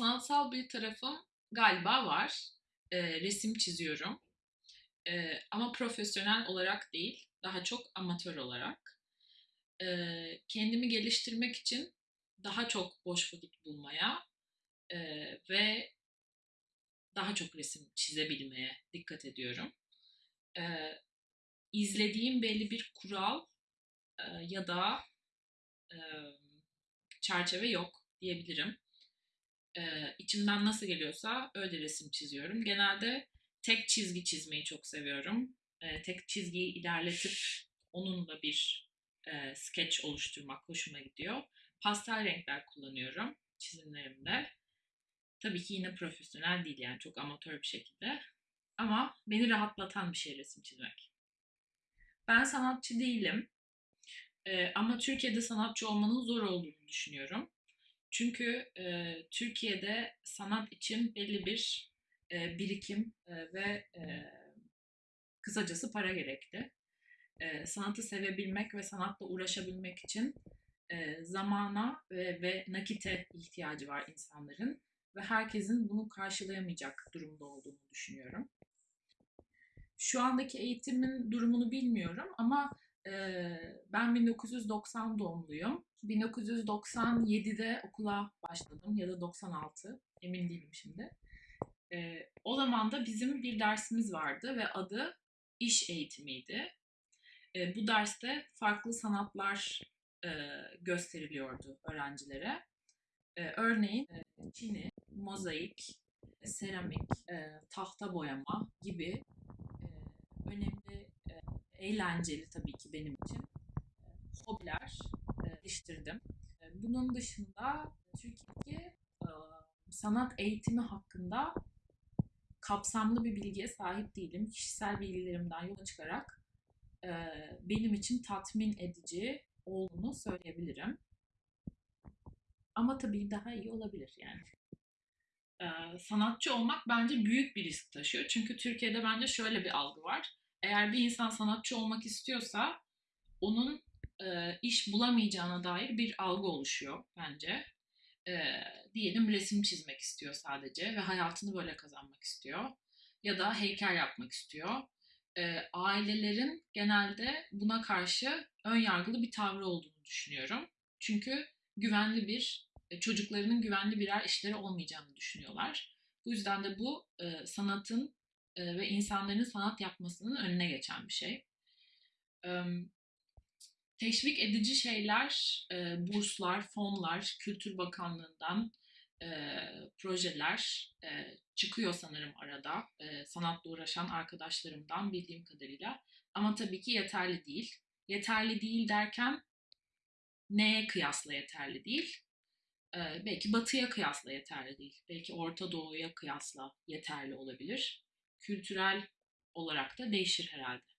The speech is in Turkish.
Sanatsal bir tarafım galiba var. Eee, resim çiziyorum. Eee, ama profesyonel olarak değil, daha çok amatör olarak. Eee, kendimi geliştirmek için daha çok boş vakit bulmaya eee, ve daha çok resim çizebilmeye dikkat ediyorum. Eee, izlediğim belli bir kural eee, ya da eee, çerçeve yok diyebilirim. Eee, içimden nasıl geliyorsa öyle resim çiziyorum. Genelde tek çizgi çizmeyi çok seviyorum. Eee, tek çizgiyi ilerletip onunla bir eee sketch oluşturmak hoşuma gidiyor. Pastel renkler kullanıyorum çizimlerimde. Tabii ki yine profesyonel değil yani çok amatör bir şekilde. Ama beni rahatlatan bir şey resim çizmek. Ben sanatçı değilim. Eee, ama Türkiye'de sanatçı olmanın zor olduğunu düşünüyorum. Çünkü eee, Türkiye'de sanat için belli bir eee, birikim eee, ve eee, kısacası para gerekli. Eee, sanatı sevebilmek ve sanatla uğraşabilmek için eee, zamana ve, ve nakite ihtiyacı var insanların ve herkesin bunu karşılayamayacak durumda olduğunu düşünüyorum. Şu andaki eğitimin durumunu bilmiyorum ama ben 1990 doğumluyum. 1997'de okula başladım ya da 96 emin değilim şimdi. O zaman da bizim bir dersimiz vardı ve adı iş eğitimiydi. Bu derste farklı sanatlar gösteriliyordu öğrencilere. Örneğin çini, mozaik, seramik, tahta boyama gibi eğlenceli tabii ki benim için eee, hobiler eee, geliştirdim. Eee, Bunun dışında Türkiye'deki sanat eğitimi hakkında kapsamlı bir bilgiye sahip değilim. Kişisel bilgilerimden yola çıkarak benim için tatmin edici olduğunu söyleyebilirim. Ama tabii daha iyi olabilir yani. Sanatçı olmak bence büyük bir risk taşıyor. Çünkü Türkiye'de bence şöyle bir algı var. Eğer bir insan sanatçı olmak istiyorsa onun eee, iş bulamayacağına dair bir algı oluşuyor bence. Eee, diyelim resim çizmek istiyor sadece ve hayatını böyle kazanmak istiyor. Ya da heykel yapmak istiyor. Eee, ailelerin genelde buna karşı ön yargılı bir tavrı olduğunu düşünüyorum. Çünkü güvenli bir e, çocuklarının güvenli birer işleri olmayacağını düşünüyorlar. Bu yüzden de bu e, sanatın ve insanların sanat yapmasının önüne geçen bir şey. Teşvik edici şeyler, burslar, fonlar, Kültür Bakanlığı'ndan projeler çıkıyor sanırım arada. Sanatla uğraşan arkadaşlarımdan bildiğim kadarıyla. Ama tabii ki yeterli değil. Yeterli değil derken neye kıyasla yeterli değil? Belki batıya kıyasla yeterli değil. Belki Orta Doğu'ya kıyasla yeterli olabilir. Kültürel olarak da değişir herhalde.